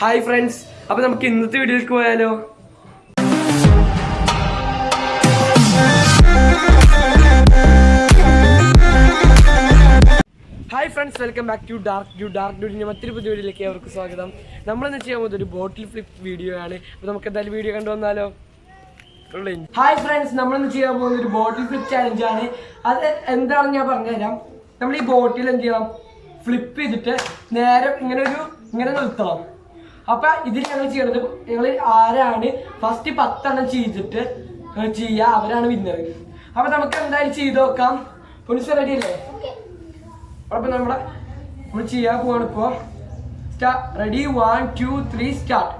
Hi friends അപ്പൊ നമുക്ക് ഇന്നത്തെ വീഡിയോയിലേക്ക് പോയാലോ? Hi friends welcome back to dark dude dark ഡ്യൂഡിന്റെ മറ്റൊരു പുതിയ വീഡിയോയിലേക്ക് അവർക്ക് സ്വാഗതം. നമ്മളിന്ന് ചെയ്യാൻ പോകുന്നത് ഒരു ബോട്ടിൽ ഫ്ലിപ്പ് വീഡിയോ ആണ്. അപ്പോൾ നമുക്ക് എന്തായാലും വീഡിയോ കണ്ടു വന്നാലോ? ഹായ് ഫ്രണ്ട്സ് നമ്മളിന്ന് ചെയ്യാൻ പോകുന്ന ഒരു ബോട്ടിൽ ഫ്ലിപ്പ് ചാലഞ്ച് ആണ്. അത് എന്താണെന്ന് ഞാൻ പറഞ്ഞുതരാം. നമ്മൾ ഈ ബോട്ടിൽ എന്ത് ചെയ്യണം? ഫ്ലിപ്പ് ചെയ്തിട്ട് നേരെ ഇങ്ങനെ ഒരു ഇങ്ങനെ നിർത്തണം. അപ്പൊ ഇതിൽ ഞങ്ങൾ ചെയ്യണത് ഞങ്ങൾ ആരാണ് ഫസ്റ്റ് പത്തെണ്ണം ചെയ്തിട്ട് ചെയ്യുക അവരാണ് വിന്നർ അപ്പൊ നമുക്ക് എന്തായാലും ചെയ്ത് നോക്കാം. പോലീസ് റെഡി അല്ലേ? അപ്പൊ നമ്മുടെ നമ്മൾ ചെയ്യാൻ പോവാണ് ഇപ്പോ. Ready one two three start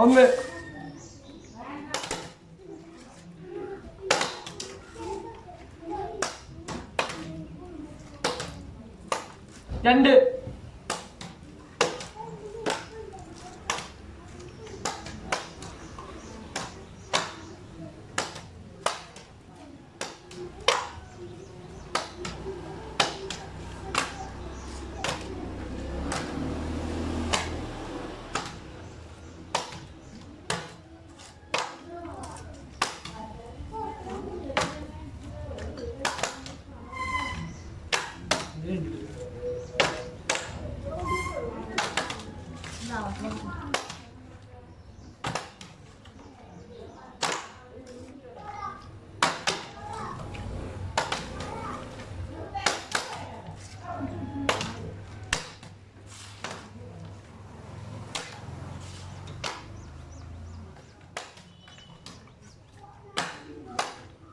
ഒന്ന്. രണ്ട്.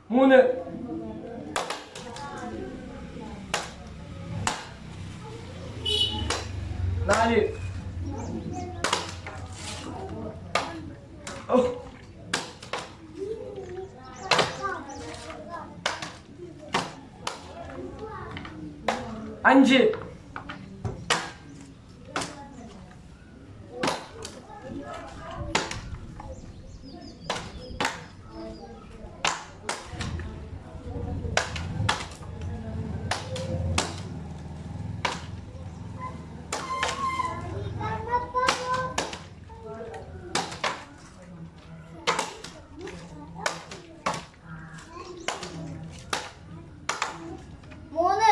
മൂന്ന് നാല് ഓ അഞ്ച് മൂന്ന്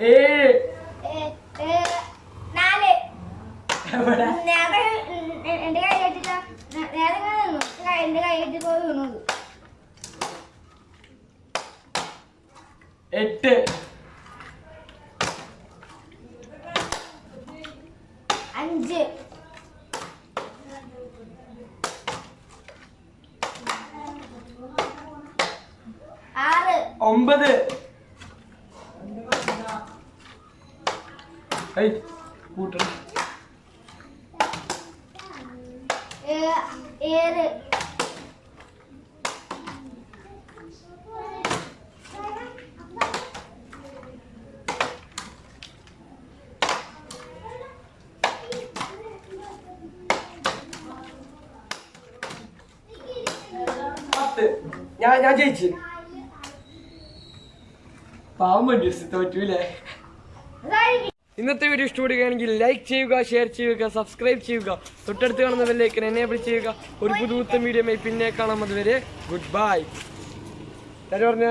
ഏഴ് നാല്. എവിടെ? എന്റെ കൈ കെട്ടില്ല എന്റെ കൈ കെട്ടി പോയി വീണത് എട്ട്. അഞ്ച്. ആറ്. ഒമ്പത്. ഞാൻ ഞാൻ ജയിച്ചു. പാവം വേണ്ടി തോറ്റൂലേ ഇന്നത്തെ വീഡിയോ ഇഷ്ടപ്പെടുകയാണെങ്കിൽ ലൈക്ക് ചെയ്യുക ഷെയർ ചെയ്യുക സബ്സ്ക്രൈബ് ചെയ്യുക. തൊട്ടടുത്ത് കാണുന്ന എന്നെ എനേബിൾ ചെയ്യുക. ഒരു പുതുത്ത വീഡിയോ പിന്നെ കാണാം അതുവരെ. ഗുഡ് ബൈ പറഞ്ഞ?